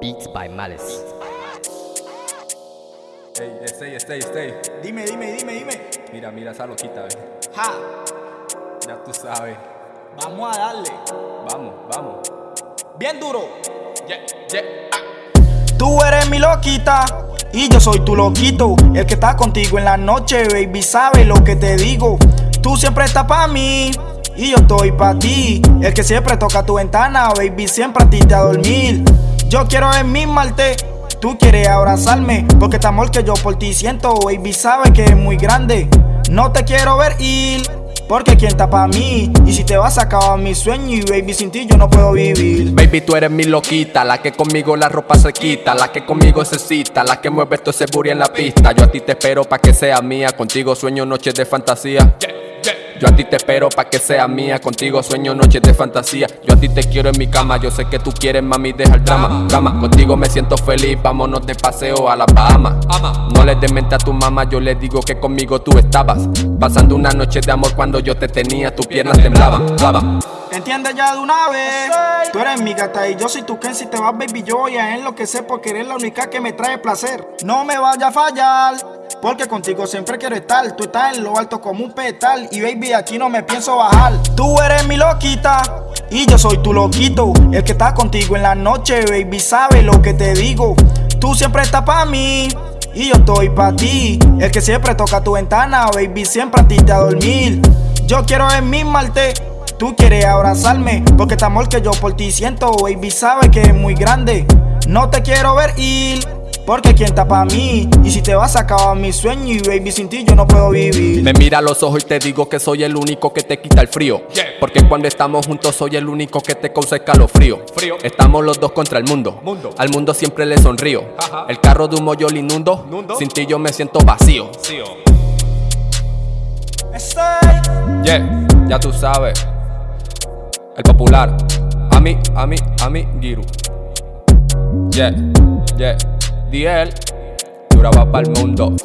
Beats by Malice. Ey, stay, stay, stay. Dime, dime, dime, dime. Mira, mira esa loquita, ve. Ja, Ya tú sabes. vamos a darle. Vamos, vamos. Bien duro. Yeah, yeah. Tú eres mi loquita y yo soy tu loquito. El que está contigo en la noche, baby, sabe lo que te digo. Tú siempre estás pa' mí y yo estoy pa' ti. El que siempre toca tu ventana, baby, siempre a ti te a dormir. Yo quiero enmismarte, tú quieres abrazarme. Porque este amor que yo por ti siento, baby, sabe que es muy grande. No te quiero ver ir. Porque quien está pa' mí Y si te vas a acabar mi sueño Y baby sin ti yo no puedo vivir Baby, tú eres mi loquita, la que conmigo la ropa se quita, la que conmigo se cita, la que mueve todo ese en la pista. Yo a ti te espero pa' que sea mía, contigo sueño noches de fantasía. Yo a ti te espero pa' que sea mía, contigo sueño noches de fantasía. Yo a ti te quiero en mi cama, yo sé que tú quieres, mami, deja el drama. Contigo me siento feliz, vámonos de paseo a las Bahamas. No le des mente a tu mamá, yo le digo que conmigo tú estabas. Pasando una noche de amor cuando yo te tenía, tus piernas temblaban. Temblaban. Entiende ya de una vez Tú eres mi gata y yo soy tu Ken Si te vas baby yo voy a enloquecer Porque eres la única que me trae placer No me vaya a fallar porque contigo siempre quiero estar. Tú estás en lo alto como un petal Y baby aquí no me pienso bajar. Tú eres mi loquita y yo soy tu loquito. El que está contigo en la noche baby sabe lo que te digo. Tú siempre estás pa' mí y yo estoy pa' ti. El que siempre toca tu ventana baby siempre a ti te a dormir. Yo quiero enmismarte Tú quieres abrazarme. Porque este amor que yo por ti siento, baby, sabe que es muy grande. No te quiero ver ir porque quien está pa' mí y si te vas a acabar mi sueño y baby sin ti yo no puedo vivir. Me mira a los ojos y te digo que soy el único que te quita el frío. Porque cuando estamos juntos soy el único que te causa escalofrío. Frío. Estamos los dos contra el mundo. Mundo. Al mundo siempre le sonrío. Ajá. El carro de humo yo lo inundo. Nundo. Sin ti yo me siento vacío. Oh. Yeah, ya tú sabes. El popular. A mí, a mí, a mí, Giru. Yeah, yeah. DL. Duraba para el mundo.